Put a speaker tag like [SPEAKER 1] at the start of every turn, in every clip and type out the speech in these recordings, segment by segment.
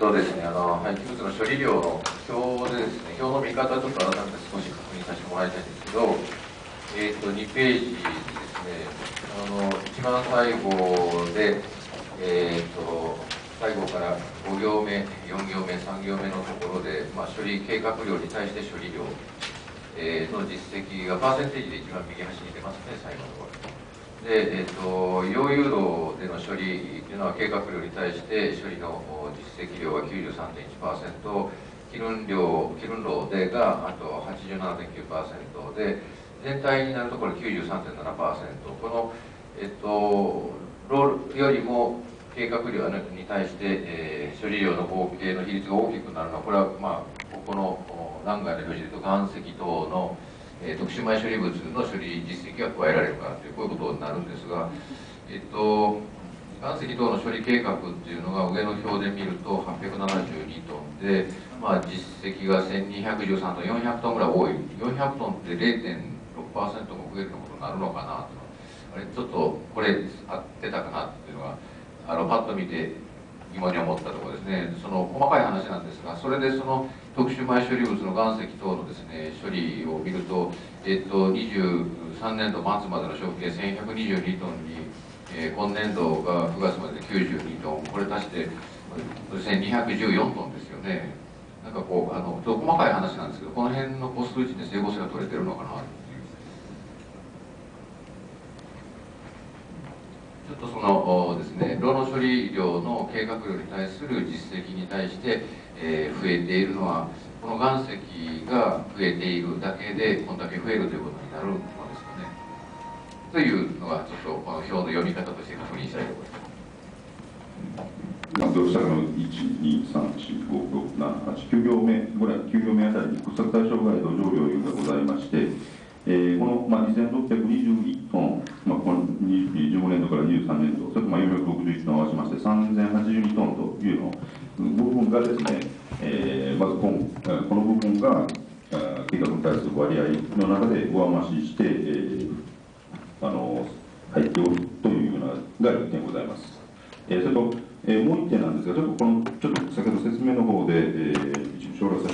[SPEAKER 1] とですね、あの廃棄物の処理量の表でですね、表の見方をちょっと改めて少し確認させてもらいたいんですけど、えっ、と2ページですね、あの一番最後で、えっ、と最後から5行目、4行目、3行目のところで、まあ、処理計画量に対して処理量、えー、の実績がパーセンテージで一番右端に出ますね、最後のところ。で、えーと、溶融炉での処理というのは計画量に対して処理の実績量は93.1%気分量気分炉でがあと87.9%で全体になるところ93.7%この、えっ、ー、とロールよりも計画量に対して、えー、処理量の合計の比率が大きくなるのはこれはまあここの南外の表示でいうと岩石等のえー、特殊埋処理物の処理実績が加えられるかというこういうことになるんですが、えっと、岩石等の処理計画っていうのが上の表で見ると872トンで、まあ、実績が1213トン400トンぐらい多い。400トンって0.6%も増えることになるのかなと。あれちょっとこれ合ってたかなっていうのがあのパッと見て疑問に思ったところですね。その細かい話なんですがそれでその特殊埋処理物の岩石等のですね処理を見ると、えっと、23年度末までの消費計1122トンに、えー、今年度が9月までで92トンこれ足して1214トンですよね。なんかこうあのと細かい話なんですけどこの辺の個数値で整合性が取れてるのかなちょっとそのですね、炉の処理量の計画量に対する実績に対して、えー、増えているのは、この岩石が増えているだけで、こんだけ増えるということになるのですかね。というのが、ちょっとこの表の読み方として確認したいと思い
[SPEAKER 2] ます。どうしたの1、2、3、4、5、6、7、8、9行目ぐらい、9行目あたりに掘削対象外土壌量がございまして、えー、この、まあ、2621トン、まあ、この15年度から23年度、それとまあ461トン合わせまして3082トンというの部分がですね、えー、まずここの部分が計画に対する割合の中で上増しして、えー、あの入っておるというようなが1点ございます。えー、それと、えー、もう1点なんですが、ちょっとこのちょっと先ほど説明の方で、えー、一部省略さ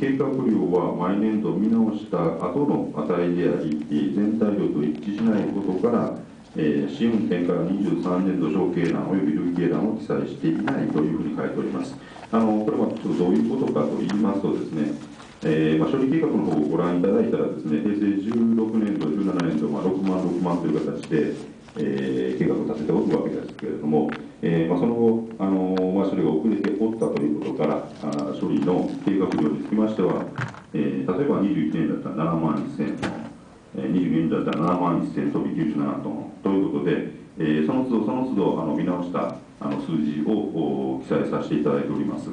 [SPEAKER 2] 計画量は毎年度見直した後の値であり全体量と一致しないことから、えー、試運転から23年度小計欄及び累計欄を記載していないというふうに書いております。あのこれはちょっとどういうことかと言いますとですねえーまあ、処理計画の方をご覧いただいたらですね、平成16年度、17年度、ま、6万、6万という形で、えー、計画を立てておるわけですけれども、えーまあ、その後、あのー、まあ、処理が遅れておったということから、あ処理の計画量につきましては、えー、例えば21年だったら7万1000トン、えー、22年だったら7万1000飛び97トンということで、えー、その都度その都度あの見直したあの数字を記載させていただいております。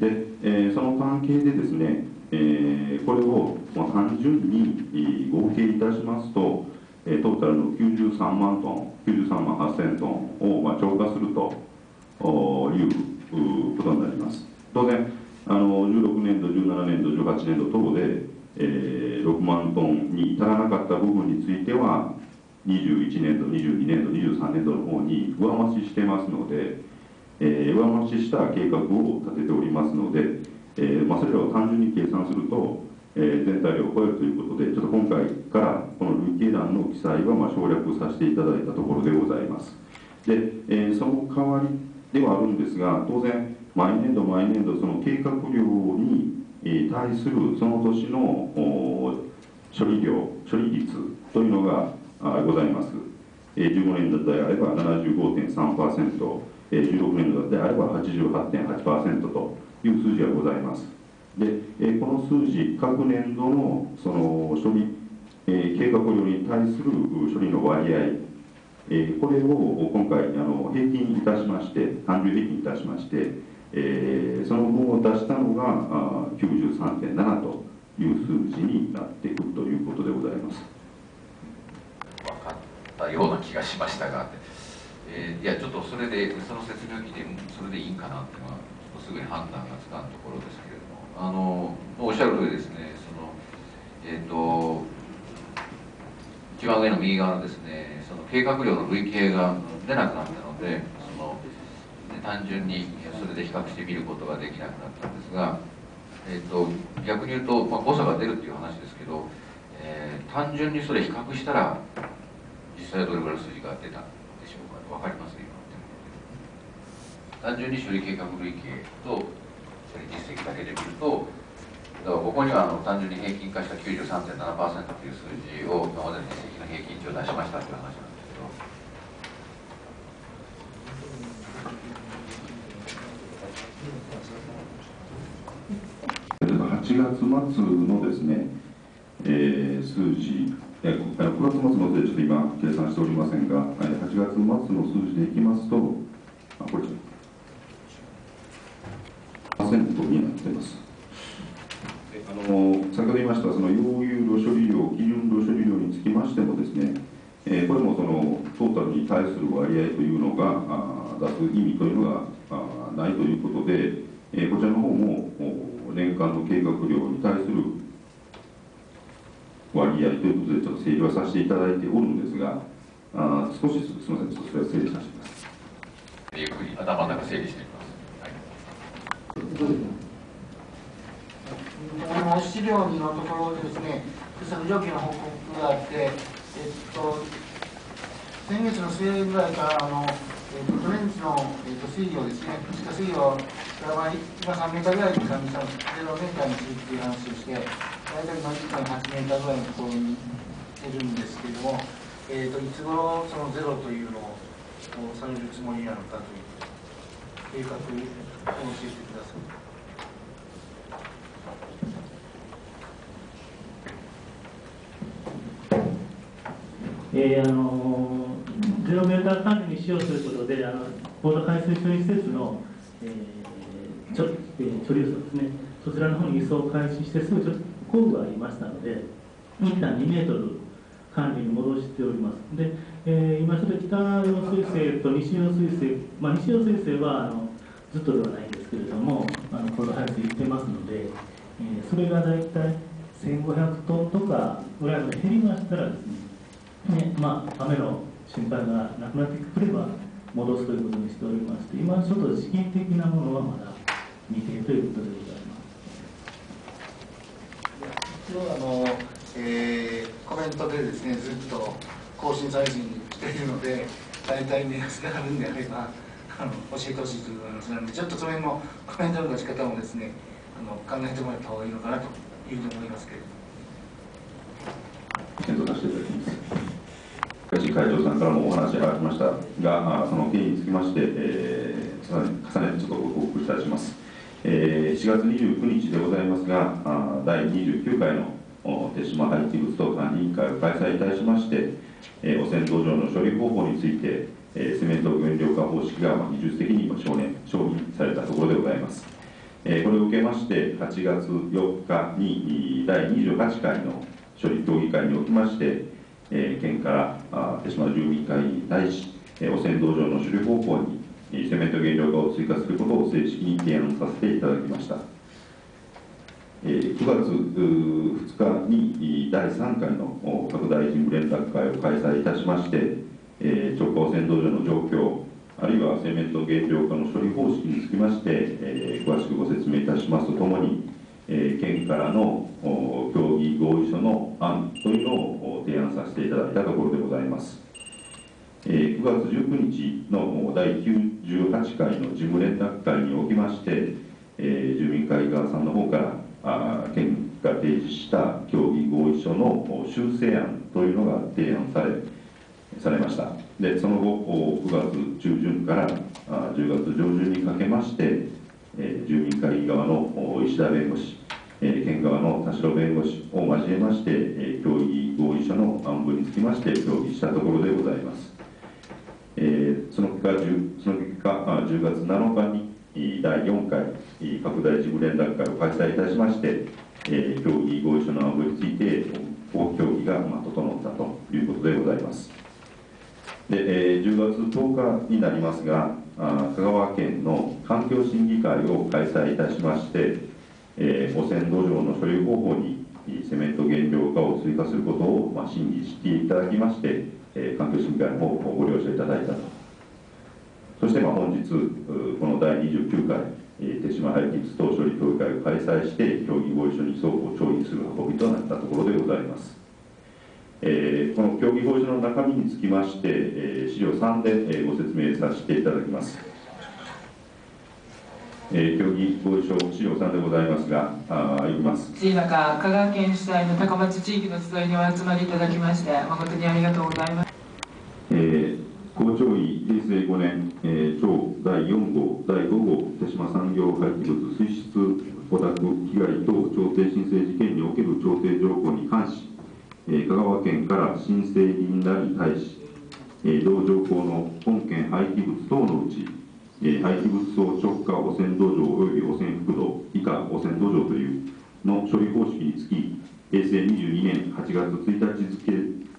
[SPEAKER 2] で、えー、その関係でですね、えー、これを、まあ、単純に合計いたしますと、トータルの93万トン、93万8000トンを、まあ、超過するということになります。当然、あの16年度、17年度、18年度等で、えー、6万トンに至らなかった部分については、21年度、22年度、23年度の方に上増ししてますので、えー、上増しした計画を立てておりますので、えーまあ、それらを単純に計算すると、えー、全体量を超えるということで、ちょっと今回からこの累計欄の記載はまあ省略させていただいたところでございます。で、えー、その代わりではあるんですが、当然、毎年度毎年度、その計画量に対するその年の処理量、処理率というのがございます。15年度であれば75.3%、16年度であれば88.8%という数字がございます。で、えこの数字、各年度のその処理、え計画量に対する処理の割合、えこれを今回あの平均いたしまして、単純平均いたしまして、えー、その分を出したのが93.7という数字になってくるということでございます。
[SPEAKER 1] 分かったような気がしましたが、えー、いやちょっとそれでその説明を聞いてそれでいいんかなっていうのはすぐに判断がつかんところですけどあのおっしゃる通りですねその、えっ、と一番上の右側のですねその計画量の累計が出なくなったのでその単純にそれで比較してみることができなくなったんですが、えーと、逆に言うと、まあ、誤差が出るっていう話ですけど、えー、単純にそれ比較したら実際はどれぐらいの数字が出たんでしょうか分かります？今単純に処理計画累計と実績だけで見るとだからここにはあの単純に平均化した93.7%という数字を今までの実績の平均値を出しましたという話なん
[SPEAKER 2] ですけど。8月末のですね、えー、数字、えー、9月末のでちょっと今計算しておりませんが、8月末の数字でいきますと、あこれ%になっています。あの先ほど言いましたその溶融炉処理量、基準炉処理量につきましてもですね、えー、これもそのトータルに対する割合というのがあ出す意味というのがあないということで、えー、こちらの方も年間の計画量に対する割合ということでちょっと整理はさせていただいておるんですがあ少しすみませんそれは整理させています。
[SPEAKER 1] ゆっくり頭の中整理して
[SPEAKER 3] この？資料2のところですね、その上記の報告があって、えっと、先月の末ぐらいからあの、えっと、トレンチの、えっと、水位をですね、地下水位を今3メーターぐらいに管理したの0メーターにするっていう話をして、大体の1.8メーターぐらいのところにいるんですけれども、えっと、いつ頃そのゼロというのをされるつもりなのかという。計画を教えてください。
[SPEAKER 4] えー、あのゼロメーター管理に使用することで、あの高度海水処理施設の、えー、ちょえー、処理輸送ですね、そちらの方に輸送を開始してすぐちょっと工具がありましたので、一旦2メートル管理に戻しております。で、えー、今ちょっと北用水性と西用水性、まあ、西用水性はあのずっとではないんですけれども、あの高度排水いってますので、えー、それが大体1500トンとかぐらいまで減りましたらですね、ねまあ、雨の心配がなくなってくれば戻すということにしておりまして、今ちょっと資金的なものはまだ未定ということでござい
[SPEAKER 3] ます。一応あの、えー、コメントでですねずっと更新再生しているので大体目安があるんであればあの教えてほしいという話なのでちょっとそれもコメントの出し方もですねあの考えてもらった方がいいのかなというふうに思いますけれど。
[SPEAKER 2] 検討させていただきます会長さんからもお話がありましたがその経緯につきまして、えー、重ねてちょっとご報告いたします、えー、4月29日でございますが第29回の手島廃棄物等管理委員会を開催いたしまして、えー、汚染土壌の処理方法についてえセメント原料化方式が技術的に承認承認されたところでございます。えこれを受けまして8月4日に第28回の処理協議会におきまして、え県からあ手島住民会に対し、え汚染土壌の処理方法にセメント原料化を追加することを正式に提案させていただきました。9月2日に第3回の各大臣連絡会を開催いたしまして、えー、直下汚染土壌の状況、あるいはセメント原料化の処理方式につきまして、えー、詳しくご説明いたしますとともに、えー、県からの協議合意書の案というのを提案させていただいたところでございます。えー、9月19日の第98回の事務連絡会におきまして、えー、住民会側さんの方からあ県が提示した協議合意書の修正案というのが提案され、されました。でその後9月中旬から10月上旬にかけまして、えー、住民会議側の石田弁護士、えー、県側の田代弁護士を交えまして、えー、協議合意書の案文につきまして協議したところでございます、えー、その結果その結果10月7日に第4回拡大事務連絡会を開催いたしまして、えー、協議合意書の案文について協議が、まあ、整ったということでございます。で、えー、10月10日になりますがあ香川県の環境審議会を開催いたしまして、えー、汚染土壌の処理方法にセメント原料化を追加することを、まあ、審議していただきまして、えー環境審議会の方をご了承いただいたと。そしてまあ本日、この第29回、えー手島廃棄物等処理協議会を開催して、協議合意書に相互調印する運びとなったところでございます。えーこの協議合意書の中身につきまして、えー資料3で、えーご説明させていただきます。えー協議合意書資料3でございますが、あー読みます。
[SPEAKER 5] 暑い中、香川県主催の高松地域の集いにお集まりいただきまして、誠にありがとうございます。
[SPEAKER 2] えー、校長位平成5年、えー、庁第4号、第5号手島産業廃棄物水質汚濁被害等調停申請事件における調停条項え香川県から申請人らに対し、え同条項の本件廃棄物等のうち、え廃棄物層直下汚染土壌及び汚染覆土以下汚染土壌というの処理方式につき、平成22年8月1日付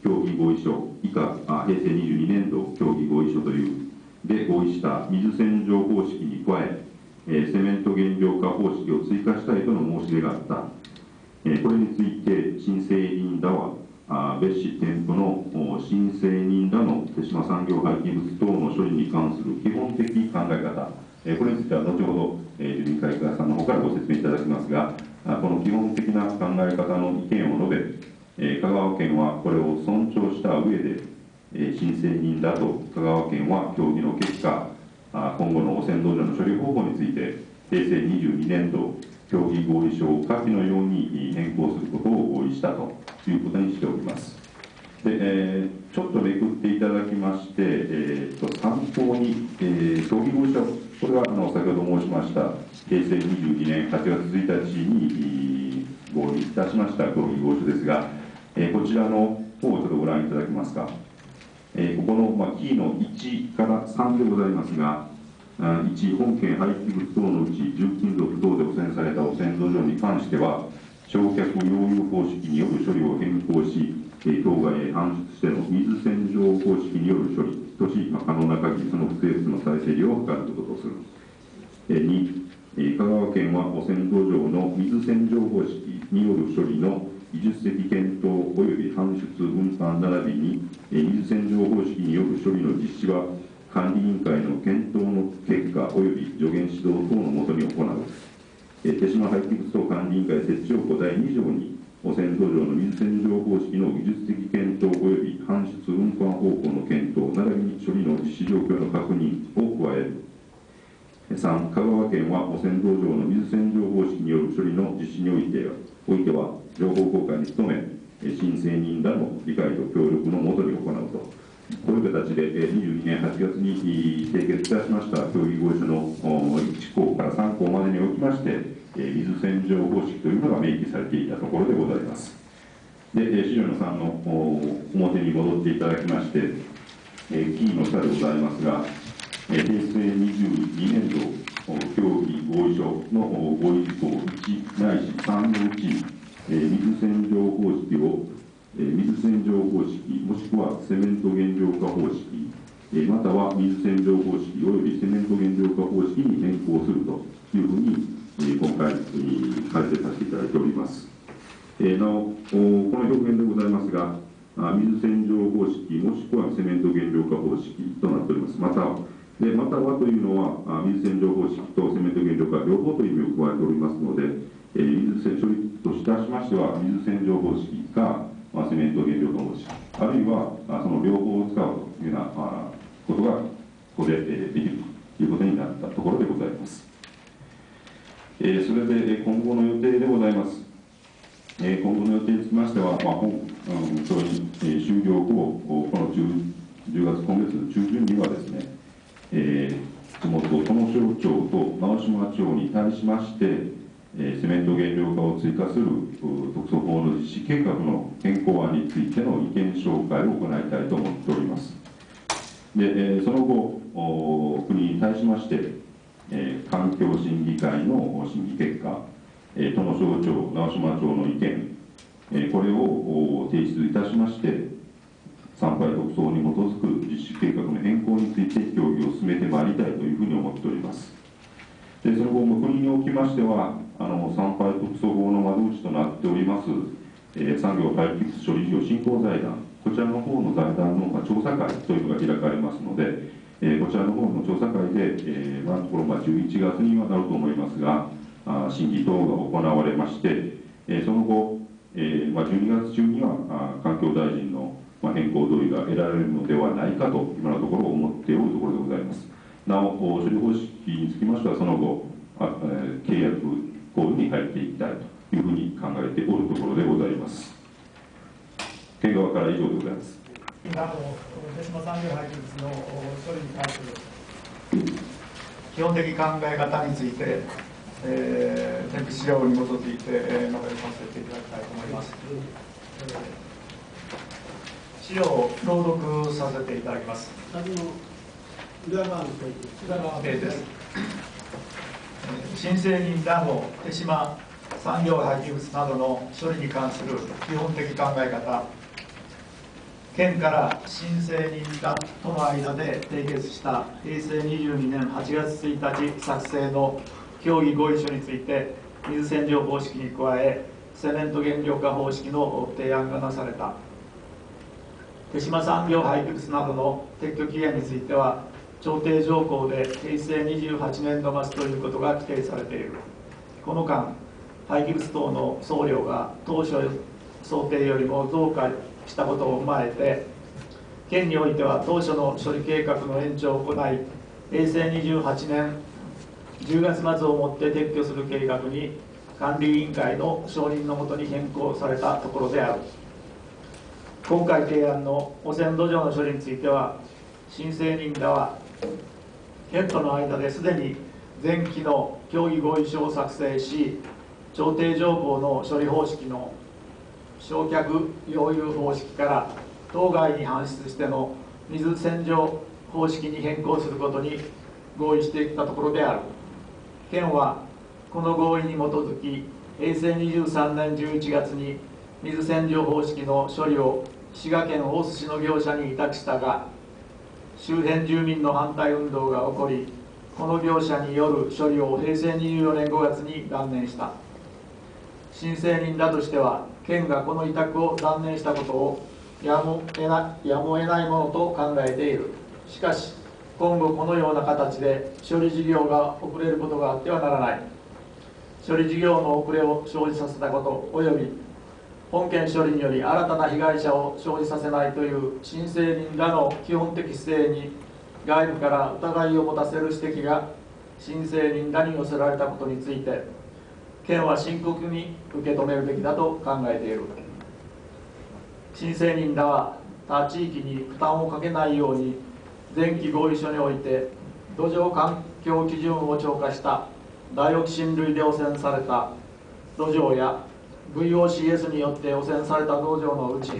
[SPEAKER 2] 協議合意書以下あ平成22年度協議合意書というで合意した水洗浄方式に加ええセメント原料化方式を追加したいとの申し出があった、これについて申請人らは別紙店舗の申請人らの手島産業廃棄物等の処理に関する基本的考え方、これについては後ほど、え、住民会館さんの方からご説明いただきますがこの基本的な考え方の意見を述べ香川県はこれを尊重した上で、え申請人らと香川県は協議の結果、今後の汚染土壌の処理方法について、平成22年度協議合意書を下記のように変更することを合意したということにしております。でえーちょっとめくっていただきまして、えーと参考に、えー協議合意書、これはあの先ほど申しました、平成22年8月1日に合意いたしました協議合意書ですが、えーこちらの方をちょっとご覧いただけますか。えーここの、まあ、キーの1から3でございますが、1、本件廃棄物等のうち重金属等された汚染土壌に関しては、焼却溶融方式による処理を変更し、え当該へ搬出しての水洗浄方式による処理とし、まあ、可能な限りその不正物の再整理を図ることとする。えー2、えー香川県は汚染土壌の水洗浄方式による処理の技術的検討及び搬出運搬並びに、えー水洗浄方式による処理の実施は管理委員会の検討の結果及び助言指導等のもとに行う。えー手島廃棄物等管理委員会設置条項第2条に汚染土壌の水洗浄方式の技術的検討及び搬出運搬方法の検討並びに処理の実施状況の確認を加える。3、香川県は汚染土壌の水洗浄方式による処理の実施においておいては、情報公開に努め、え申請人らの理解と協力のもとに行うと。こういう形で、22年8月に締結いたしました協議合意書の1項から3項までにおきまして、水洗浄方式というのが明記されていたところでございます。で、資料の3の表に戻っていただきまして、えキーの下でございますが、平成22年度協議合意書の合意事項1ないし3のうち、水洗浄方式を、水洗浄方式もしくはセメント原料化方式、または水洗浄方式及びセメント原料化方式に変更するというふうに、今回、改正させていただいております。なお、この表現でございますが、水洗浄方式もしくはセメント原料化方式となっております。またでまたはというのは、水洗浄方式とセメント原料化両方という意味を加えておりますので、え水洗処理といたしましては、水洗浄方式か、まあ、セメント原料化方式、あるいはあその両方を使うというようなあことが、ここで、えーできるということになったところでございます。えーそれでえ今後の予定でございます。えー今後の予定につきましては、まあ、本、うん、それに、えー終了後、この 10, 10月、今月の中旬にはですね、えー、地元、殿省庁と直島町に対しまして、セメント原料化を追加する特措法の実施計画の変更案についての意見紹介を行いたいと思っております。で、えその後、国に対しまして、え環境審議会の審議結果、えー、殿省庁、直島町の意見、えこれを提出いたしまして、参拝特措に基づく実施計画の変更について協議を進めてまいりたいというふうに思っております。でその後も国におきましては、あの産廃特措法の窓口となっております、えー、産業廃棄物処理事業振興財団こちらの方の財団の、調査会というのが開かれますので、えー、こちらの方の調査会で、えー、今のところ、まあ、11月にはなると思いますがあ審議等が行われまして、え、その後、えまあ、12月中にはあ環境大臣の、ま、変更同意が得られるのではないかと今のところ思っておるところでございます。なお処理方式につきましてはその後あ、えー、契約行為に入っていきたいというふうに考えておるところでございます県側から以上でございます
[SPEAKER 6] 今の手島産業廃棄物の処理に関する基本的考え方について、えー、添付資料に基づいて、えー、述べさせていただきたいと思います。えー、資料を朗読させていただきます。
[SPEAKER 3] 裏側の
[SPEAKER 6] 裏側ページです。新成人らの手島産業廃棄物などの処理に関する基本的考え方県から新成人らとの間で締結した平成22年8月1日作成の協議合意書について水洗浄方式に加えセメント原料化方式の提案がなされた。手島産業廃棄物などの撤去期限については調停条項で平成28年度末ということが規定されている。この間廃棄物等の送料が当初想定よりも増加したことを踏まえて県においては当初の処理計画の延長を行い平成28年10月末をもって撤去する計画に管理委員会の承認のもとに変更されたところである。今回提案の汚染土壌の処理については申請人らは県との間ですでに前期の協議合意書を作成し調停条項の処理方式の焼却溶融方式から当該に搬出しての水洗浄方式に変更することに合意してきたところである。県はこの合意に基づき平成23年11月に水洗浄方式の処理を滋賀県大津市の業者に委託したが周辺住民の反対運動が起こりこの業者による処理を平成24年5月に断念した。申請人らとしては県がこの委託を断念したことをやむ得なやむを得ないものと考えている。しかし今後このような形で処理事業が遅れることがあってはならない。処理事業の遅れを生じさせたことおよび本件処理により新たな被害者を生じさせないという申請人らの基本的姿勢に外部から疑いを持たせる指摘が申請人らに寄せられたことについて県は深刻に受け止めるべきだと考えている。申請人らは他地域に負担をかけないように前期合意書において土壌環境基準を超過したダイオキシン類で汚染された土壌や VOCS によって汚染された土壌のうち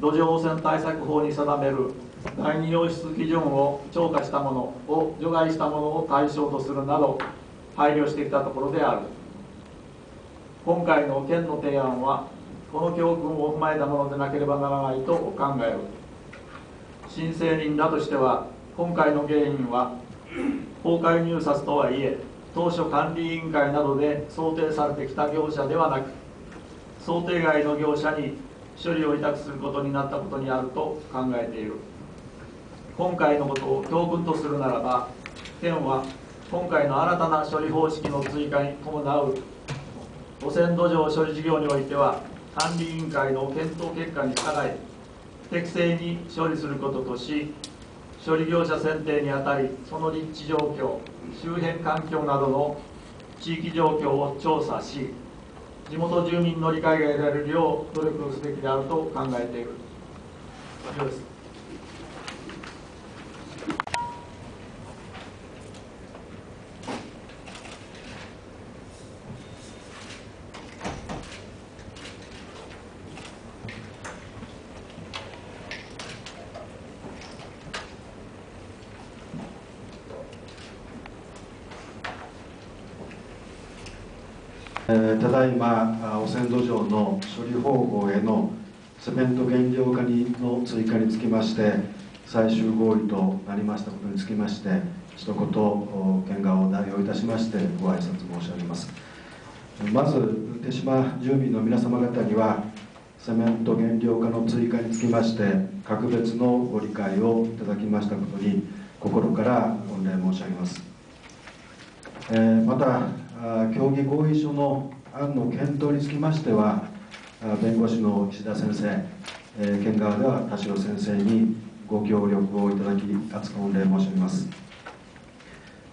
[SPEAKER 6] 土壌汚染対策法に定める第二洋質基準を超過したものを除外したものを対象とするなど配慮してきたところである。今回の県の提案はこの教訓を踏まえたものでなければならないと考える申請人らとしては今回の原因は公開入札とはいえ当初管理委員会などで想定されてきた業者ではなく想定外の業者に処理を委託することになったことにあると考えている。今回のことを教訓とするならば県は今回の新たな処理方式の追加に伴う汚染土壌処理事業においては管理委員会の検討結果に従い適正に処理することとし処理業者選定にあたりその立地状況周辺環境などの地域状況を調査し地元住民の理解が得られるよう努力すべきであると考えている以上です
[SPEAKER 7] えただいま汚染土壌の処理方法へのセメント原料化にの追加につきまして最終合意となりましたことにつきまして一言県側を代表いたしましてご挨拶申し上げます。まず手島住民の皆様方にはセメント原料化の追加につきまして格別のご理解をいただきましたことに心から御礼申し上げます、えー、また協議合意書の案の検討につきましては弁護士の石田先生、えー、県側では田代先生にご協力をいただき厚く御礼申し上げます、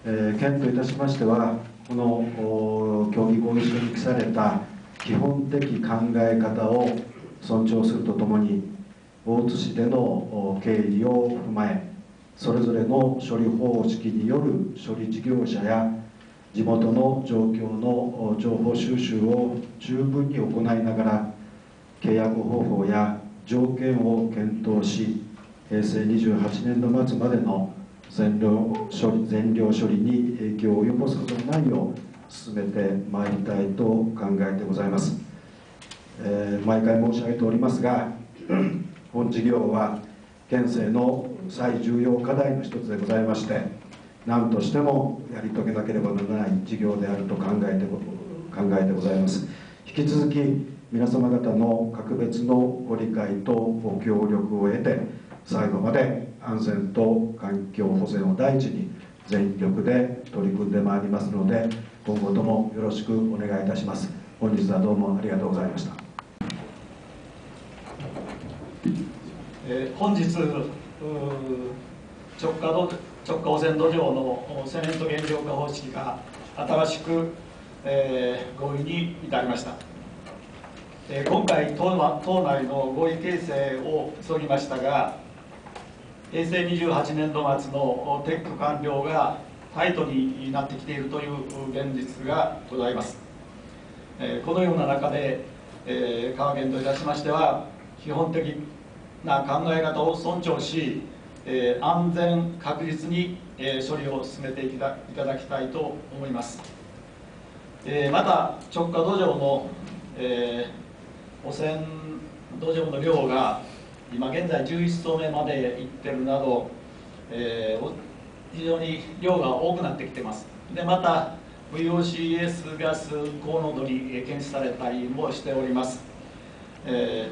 [SPEAKER 7] えー、県といたしましてはこの協議合意書に記された基本的考え方を尊重するとともに大津市での経緯を踏まえそれぞれの処理方式による処理事業者や地元の状況の情報収集を十分に行いながら契約方法や条件を検討し平成28年度末までの全量処理全量処理に影響を及ぼすことのないよう進めてまいりたいと考えてございます、えー、毎回申し上げておりますが 本事業は県政の最重要課題の一つでございまして何としてもやり遂げなければならない事業であると考えて考えてございます。引き続き皆様方の格別のご理解とご協力を得て最後まで安全と環境保全を第一に全力で取り組んでまいりますので今後ともよろしくお願いいたします。本日はどうもありがとうございました、
[SPEAKER 6] えー、本日直下直下汚染土壌のセメント原料化方式が新しく、えー、合意に至りました、えー、今回党党内の合意形成を急ぎましたが平成28年度末の撤去完了がタイトになってきているという現実がございます、えー、このような中で、えー、川県といたしましては基本的な考え方を尊重し、えー、安全確実に、えー、処理を進めていただきたいと思います、えー、また直下土壌の、え、汚染土壌の量が今現在11層目まで行ってるなど、え、非常に量が多くなってきてます。でまた VOCS ガス高濃度に検出されたりもしております、え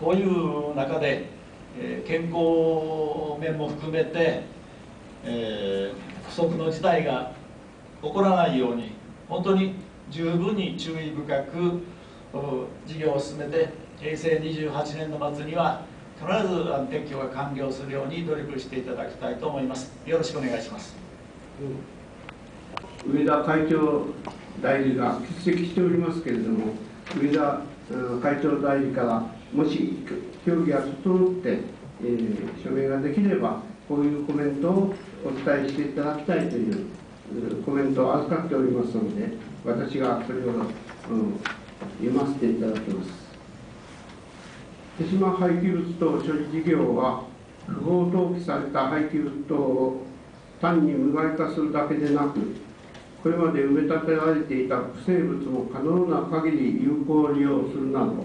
[SPEAKER 6] ー、こういう中で、えー、健康面も含めて、えー、不測の事態が起こらないように本当に十分に注意深く事業を進めて平成28年度末には必ず撤去が完了するように努力していただきたいと思います。よろしくお願いします、
[SPEAKER 8] 上田会長代理が欠席しておりますけれども上田会長代理からもし協議が整って、えー、署名ができればこういうコメントをお伝えしていただきたいというコメントを預かっておりますので私がそれを、うん、読ませていただきます。手島廃棄物等処理事業は不法投棄された廃棄物等を単に無害化するだけでなくこれまで埋め立てられていた不生物も可能な限り有効利用するなど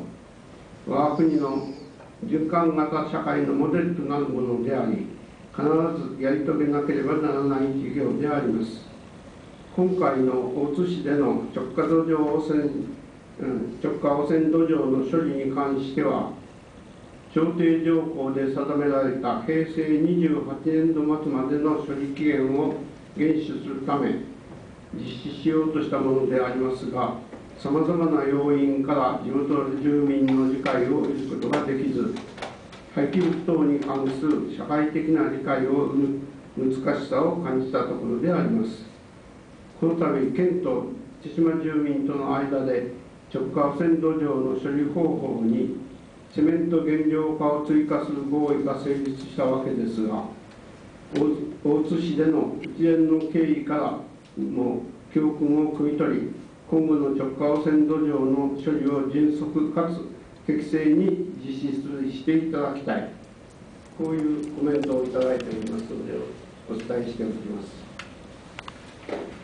[SPEAKER 8] 我が国の循環型社会のモデルとなるものであり必ずやり遂げなければならない事業であります。今回の大津市での直下土壌汚染直下汚染土壌の処理に関しては調停条項で定められた平成28年度末までの処理期限を厳守するため実施しようとしたものでありますがさまざまな要因から地元の住民の理解を得ることができず廃棄物等に関する社会的な理解を生む難しさを感じたところであります。この度県と千島住民との間で直下汚染土壌の処理方法にセメント原料化を追加する合意が成立したわけですが大津市での一連の経緯からも教訓を汲み取り今後の直下汚染土壌の処理を迅速かつ適正に実施していただきたいこういうコメントをいただいておりますのでお伝えしておきます。